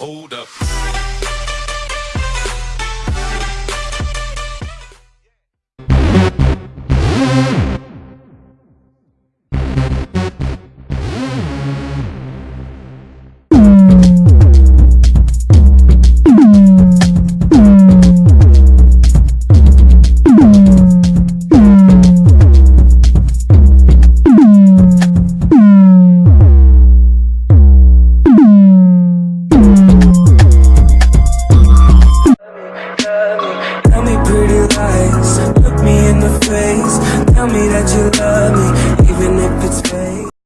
Hold up. Tell me that you love me.